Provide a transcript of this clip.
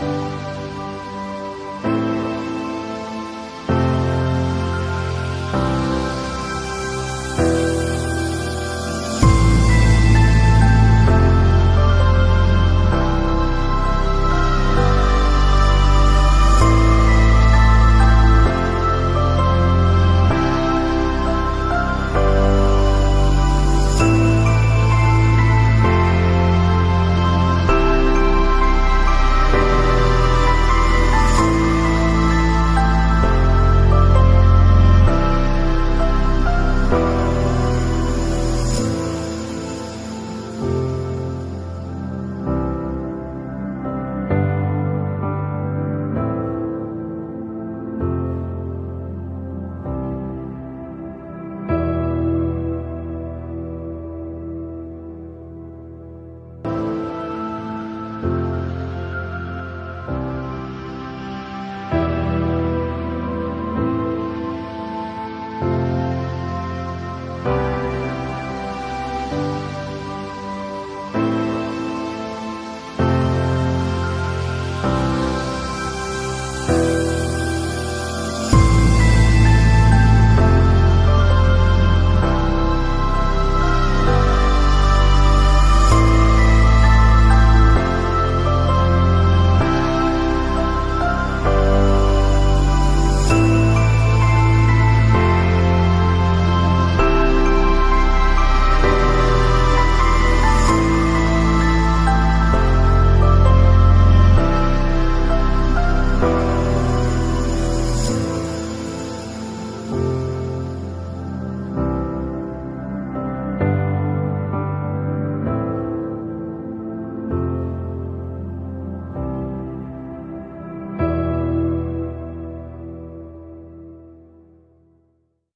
Bye.